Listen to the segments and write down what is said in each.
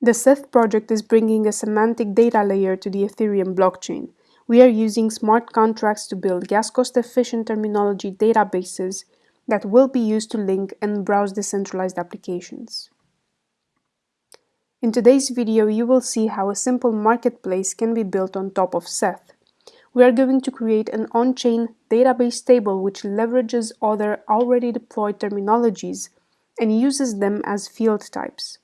The Seth project is bringing a semantic data layer to the Ethereum blockchain. We are using smart contracts to build gas cost-efficient terminology databases that will be used to link and browse decentralized applications. In today's video, you will see how a simple marketplace can be built on top of Seth. We are going to create an on-chain database table which leverages other already deployed terminologies and uses them as field types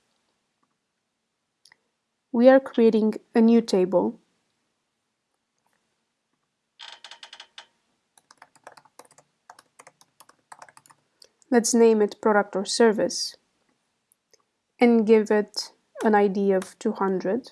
we are creating a new table. Let's name it product or service and give it an ID of 200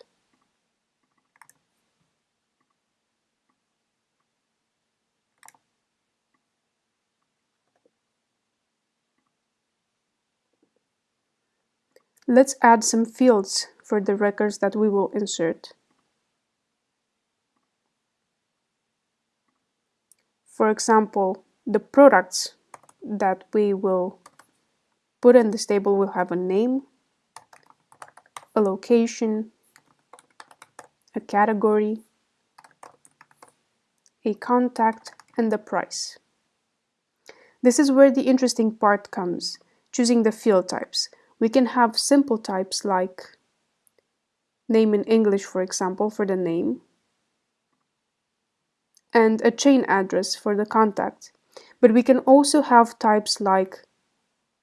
Let's add some fields for the records that we will insert. For example, the products that we will put in this table will have a name, a location, a category, a contact, and the price. This is where the interesting part comes, choosing the field types. We can have simple types like name in English, for example, for the name, and a chain address for the contact. But we can also have types like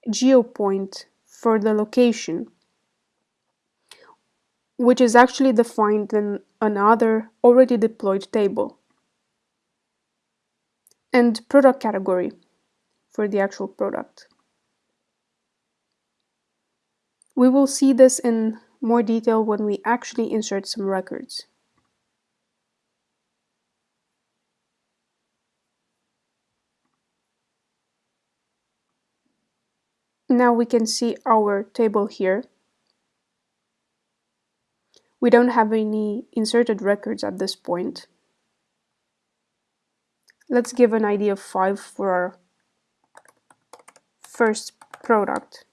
geopoint for the location, which is actually defined in another already deployed table, and product category for the actual product. We will see this in more detail when we actually insert some records. Now we can see our table here. We don't have any inserted records at this point. Let's give an ID of 5 for our first product.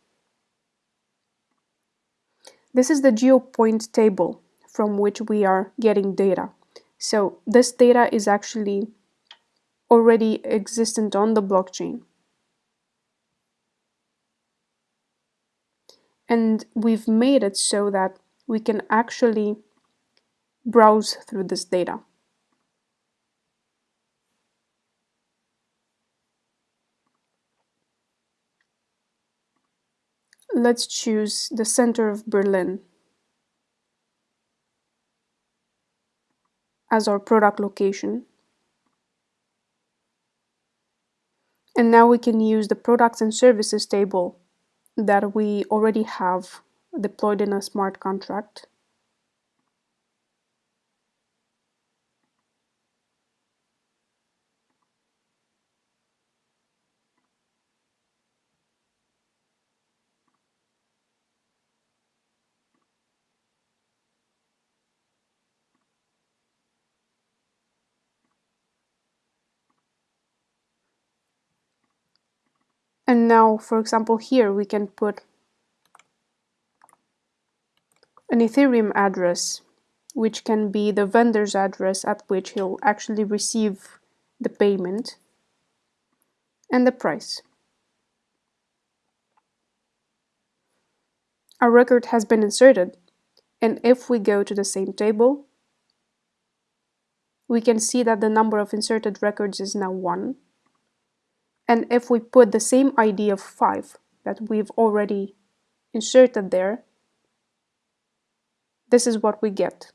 This is the geopoint table from which we are getting data. So this data is actually already existent on the blockchain. And we've made it so that we can actually browse through this data. Let's choose the center of Berlin as our product location. And now we can use the products and services table that we already have deployed in a smart contract And now, for example, here we can put an Ethereum address, which can be the vendor's address at which he'll actually receive the payment, and the price. Our record has been inserted, and if we go to the same table, we can see that the number of inserted records is now 1. And if we put the same ID of 5 that we've already inserted there, this is what we get.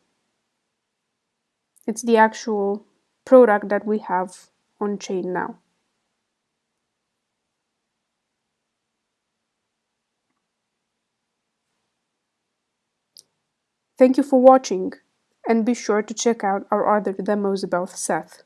It's the actual product that we have on chain now. Thank you for watching and be sure to check out our other demos about Seth.